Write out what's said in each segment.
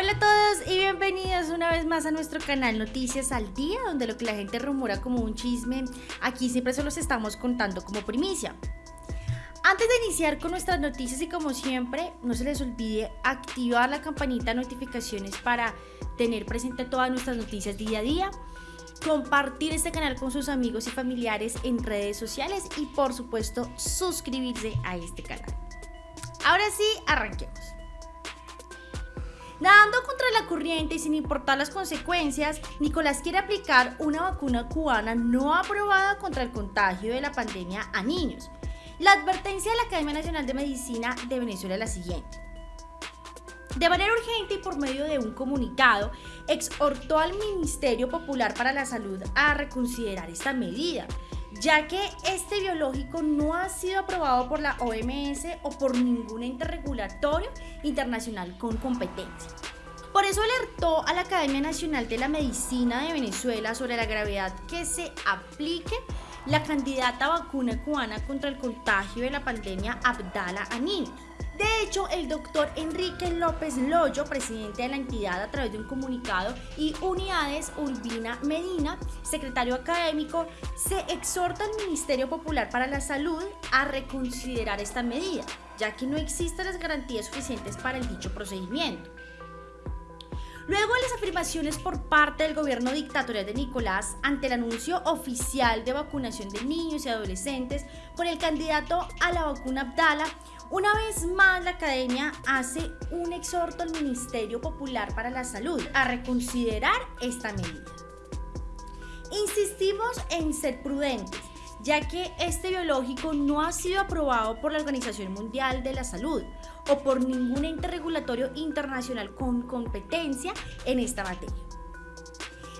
Hola a todos y bienvenidos una vez más a nuestro canal Noticias al Día, donde lo que la gente rumora como un chisme, aquí siempre se los estamos contando como primicia. Antes de iniciar con nuestras noticias y como siempre, no se les olvide activar la campanita de notificaciones para tener presente todas nuestras noticias día a día, compartir este canal con sus amigos y familiares en redes sociales y por supuesto suscribirse a este canal. Ahora sí, arranquemos. Nadando contra la corriente y sin importar las consecuencias, Nicolás quiere aplicar una vacuna cubana no aprobada contra el contagio de la pandemia a niños. La advertencia de la Academia Nacional de Medicina de Venezuela es la siguiente. De manera urgente y por medio de un comunicado, exhortó al Ministerio Popular para la Salud a reconsiderar esta medida, ya que este biológico no ha sido aprobado por la OMS o por ningún ente regulatorio internacional con competencia. Por eso alertó a la Academia Nacional de la Medicina de Venezuela sobre la gravedad que se aplique la candidata vacuna cubana contra el contagio de la pandemia Abdala a. De hecho, el doctor Enrique López Loyo, presidente de la entidad a través de un comunicado, y Unidades Urbina Medina, secretario académico, se exhorta al Ministerio Popular para la Salud a reconsiderar esta medida, ya que no existen las garantías suficientes para el dicho procedimiento. Luego de las afirmaciones por parte del gobierno dictatorial de Nicolás ante el anuncio oficial de vacunación de niños y adolescentes con el candidato a la vacuna Abdala, una vez más la academia hace un exhorto al Ministerio Popular para la Salud a reconsiderar esta medida. Insistimos en ser prudentes, ya que este biológico no ha sido aprobado por la Organización Mundial de la Salud o por ningún ente regulatorio internacional con competencia en esta materia.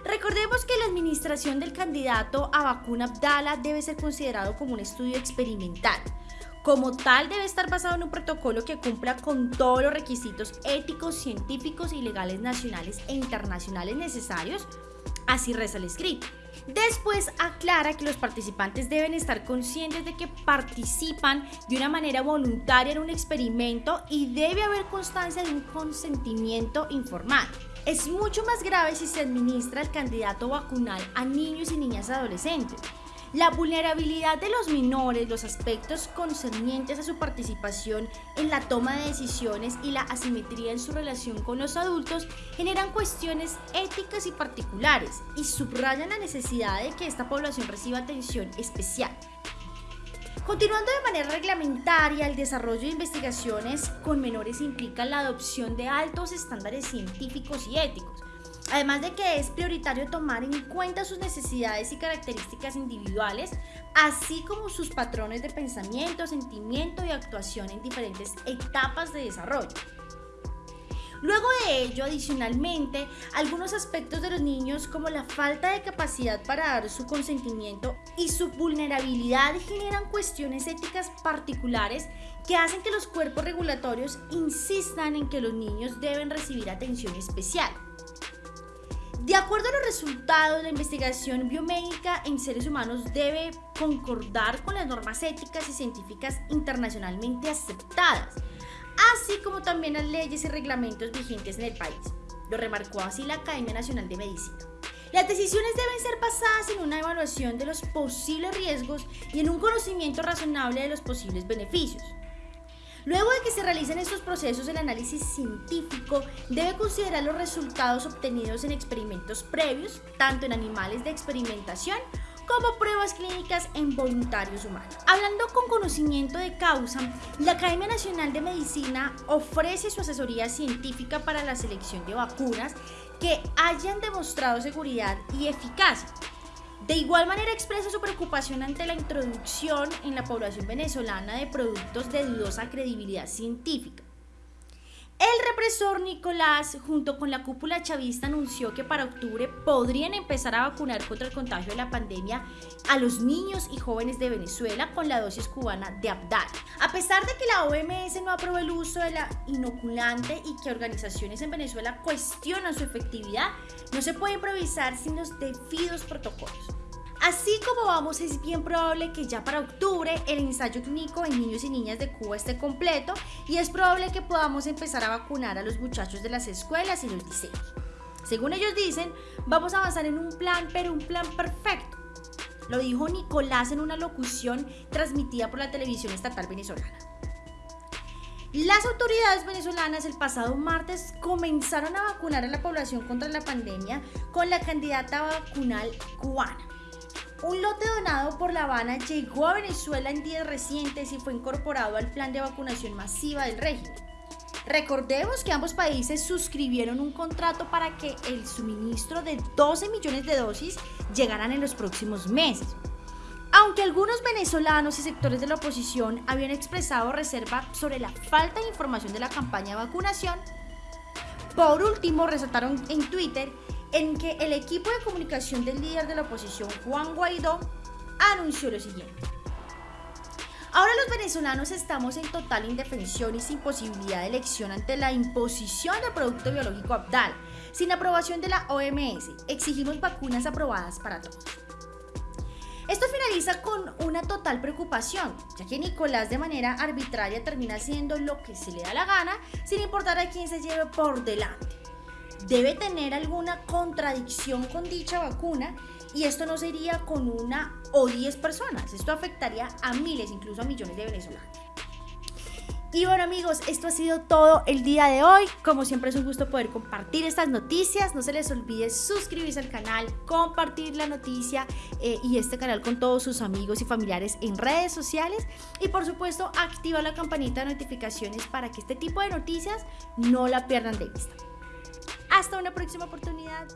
Recordemos que la administración del candidato a vacuna Abdala debe ser considerado como un estudio experimental. Como tal, debe estar basado en un protocolo que cumpla con todos los requisitos éticos, científicos y legales nacionales e internacionales necesarios. Así reza el escrito. Después aclara que los participantes deben estar conscientes de que participan de una manera voluntaria en un experimento y debe haber constancia de un consentimiento informado. Es mucho más grave si se administra el candidato vacunal a niños y niñas adolescentes. La vulnerabilidad de los menores, los aspectos concernientes a su participación en la toma de decisiones y la asimetría en su relación con los adultos generan cuestiones éticas y particulares y subrayan la necesidad de que esta población reciba atención especial. Continuando de manera reglamentaria, el desarrollo de investigaciones con menores implica la adopción de altos estándares científicos y éticos, Además de que es prioritario tomar en cuenta sus necesidades y características individuales, así como sus patrones de pensamiento, sentimiento y actuación en diferentes etapas de desarrollo. Luego de ello, adicionalmente, algunos aspectos de los niños como la falta de capacidad para dar su consentimiento y su vulnerabilidad generan cuestiones éticas particulares que hacen que los cuerpos regulatorios insistan en que los niños deben recibir atención especial. De acuerdo a los resultados, la investigación biomédica en seres humanos debe concordar con las normas éticas y científicas internacionalmente aceptadas, así como también las leyes y reglamentos vigentes en el país. Lo remarcó así la Academia Nacional de Medicina. Las decisiones deben ser basadas en una evaluación de los posibles riesgos y en un conocimiento razonable de los posibles beneficios. Luego de que se realicen estos procesos, el análisis científico debe considerar los resultados obtenidos en experimentos previos, tanto en animales de experimentación como pruebas clínicas en voluntarios humanos. Hablando con conocimiento de causa, la Academia Nacional de Medicina ofrece su asesoría científica para la selección de vacunas que hayan demostrado seguridad y eficacia de igual manera expresa su preocupación ante la introducción en la población venezolana de productos de dudosa credibilidad científica. El represor Nicolás, junto con la cúpula chavista, anunció que para octubre podrían empezar a vacunar contra el contagio de la pandemia a los niños y jóvenes de Venezuela con la dosis cubana de Abdal. A pesar de que la OMS no aprobó el uso de la inoculante y que organizaciones en Venezuela cuestionan su efectividad, no se puede improvisar sin los debidos protocolos. Así como vamos, es bien probable que ya para octubre el ensayo clínico en niños y niñas de Cuba esté completo y es probable que podamos empezar a vacunar a los muchachos de las escuelas y los liceos. Según ellos dicen, vamos a avanzar en un plan, pero un plan perfecto. Lo dijo Nicolás en una locución transmitida por la televisión estatal venezolana. Las autoridades venezolanas el pasado martes comenzaron a vacunar a la población contra la pandemia con la candidata vacunal cubana. Un lote donado por La Habana llegó a Venezuela en días recientes y fue incorporado al plan de vacunación masiva del régimen. Recordemos que ambos países suscribieron un contrato para que el suministro de 12 millones de dosis llegaran en los próximos meses. Aunque algunos venezolanos y sectores de la oposición habían expresado reserva sobre la falta de información de la campaña de vacunación, por último resaltaron en Twitter en que el equipo de comunicación del líder de la oposición, Juan Guaidó, anunció lo siguiente. Ahora los venezolanos estamos en total indefensión y sin posibilidad de elección ante la imposición del producto biológico Abdal, sin aprobación de la OMS. Exigimos vacunas aprobadas para todos. Esto finaliza con una total preocupación, ya que Nicolás de manera arbitraria termina haciendo lo que se le da la gana sin importar a quién se lleve por delante. Debe tener alguna contradicción con dicha vacuna y esto no sería con una o diez personas, esto afectaría a miles, incluso a millones de venezolanos. Y bueno amigos, esto ha sido todo el día de hoy. Como siempre es un gusto poder compartir estas noticias. No se les olvide suscribirse al canal, compartir la noticia eh, y este canal con todos sus amigos y familiares en redes sociales. Y por supuesto activa la campanita de notificaciones para que este tipo de noticias no la pierdan de vista. Hasta una próxima oportunidad.